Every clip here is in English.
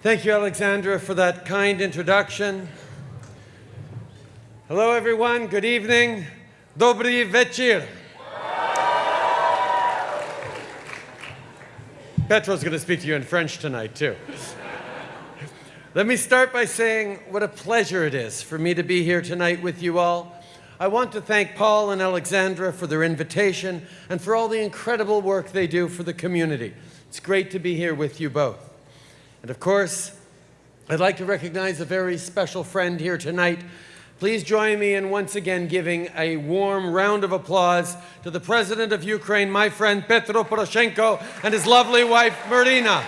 Thank you, Alexandra, for that kind introduction. Hello, everyone. Good evening. Dobry večer. Petro's going to speak to you in French tonight, too. Let me start by saying what a pleasure it is for me to be here tonight with you all. I want to thank Paul and Alexandra for their invitation and for all the incredible work they do for the community. It's great to be here with you both. And of course, I'd like to recognize a very special friend here tonight. Please join me in once again giving a warm round of applause to the President of Ukraine, my friend Petro Poroshenko, and his lovely wife, Marina.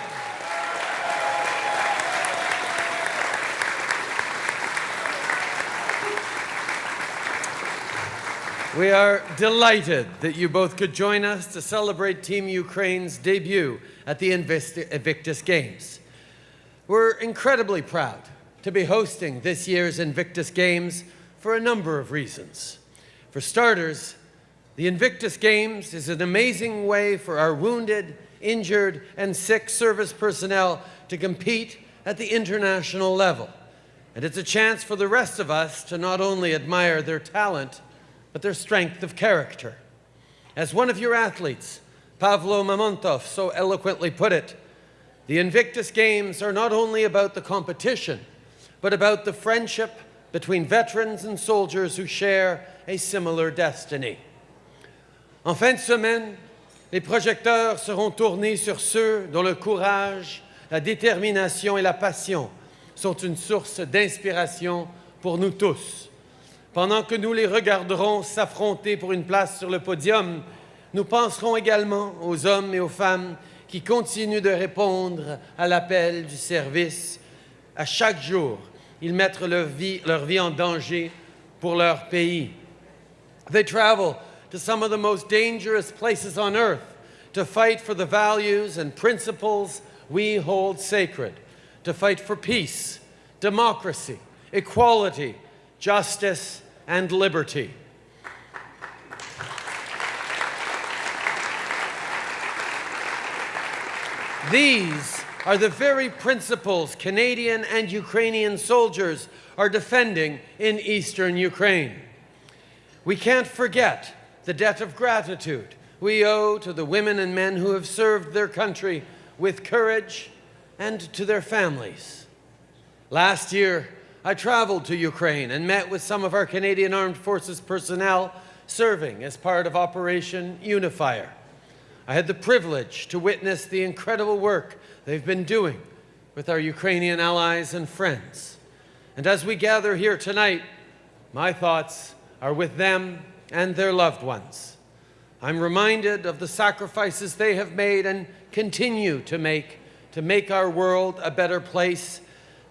We are delighted that you both could join us to celebrate Team Ukraine's debut at the Invictus Games. We're incredibly proud to be hosting this year's Invictus Games for a number of reasons. For starters, the Invictus Games is an amazing way for our wounded, injured, and sick service personnel to compete at the international level. And it's a chance for the rest of us to not only admire their talent, but their strength of character. As one of your athletes, Pavlo Mamontov, so eloquently put it, the Invictus Games are not only about the competition, but about the friendship between veterans and soldiers who share a similar destiny. En fin de semaine, les projecteurs seront tournés sur ceux dont le courage, la détermination et la passion sont une source d'inspiration pour nous tous. Pendant que nous les regarderons s'affronter pour une place sur le podium, nous penserons également aux hommes et aux femmes qui continuent de répondre à l'appel du service. À chaque jour, ils mettent leur vie, leur vie en danger pour leur pays. They travel to some of the most dangerous places on earth to fight for the values and principles we hold sacred, to fight for peace, democracy, equality, justice, and liberty. These are the very principles Canadian and Ukrainian soldiers are defending in eastern Ukraine. We can't forget the debt of gratitude we owe to the women and men who have served their country with courage and to their families. Last year, I traveled to Ukraine and met with some of our Canadian Armed Forces personnel serving as part of Operation Unifier. I had the privilege to witness the incredible work they've been doing with our Ukrainian allies and friends. And as we gather here tonight, my thoughts are with them and their loved ones. I'm reminded of the sacrifices they have made and continue to make to make our world a better place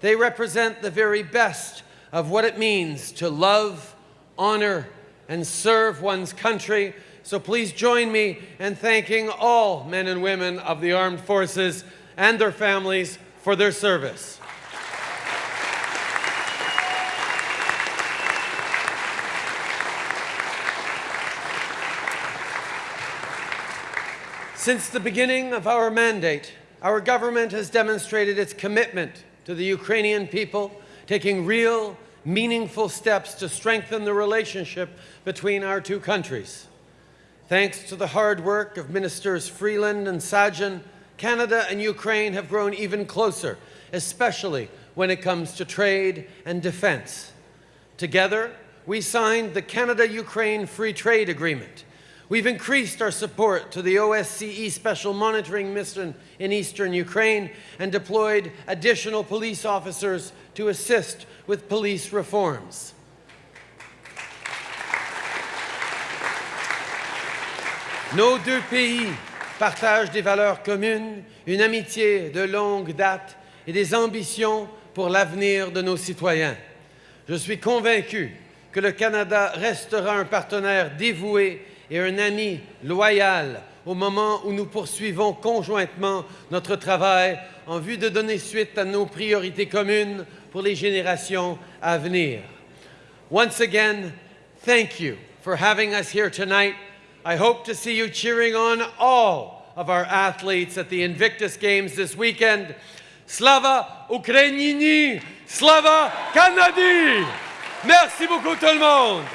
they represent the very best of what it means to love, honor, and serve one's country. So please join me in thanking all men and women of the armed forces and their families for their service. Since the beginning of our mandate, our government has demonstrated its commitment to the Ukrainian people, taking real, meaningful steps to strengthen the relationship between our two countries. Thanks to the hard work of Ministers Freeland and Sajjan, Canada and Ukraine have grown even closer, especially when it comes to trade and defense. Together, we signed the Canada-Ukraine Free Trade Agreement, We've increased our support to the OSCE Special Monitoring Mission in eastern Ukraine and deployed additional police officers to assist with police reforms. Nos deux pays partagent des valeurs communes, une amitié de longue date et des ambitions pour l'avenir de nos citoyens. Je suis convaincu que le Canada restera un partenaire dévoué et un ami loyal au moment où nous poursuivons conjointement notre travail en vue de donner suite à nos priorités communes pour les générations à venir. Once again, thank you for having us here tonight. I hope to see you cheering on all of our athletes at the Invictus Games this weekend. Slava Ukrainini! Slava Canadi! Merci beaucoup tout le monde!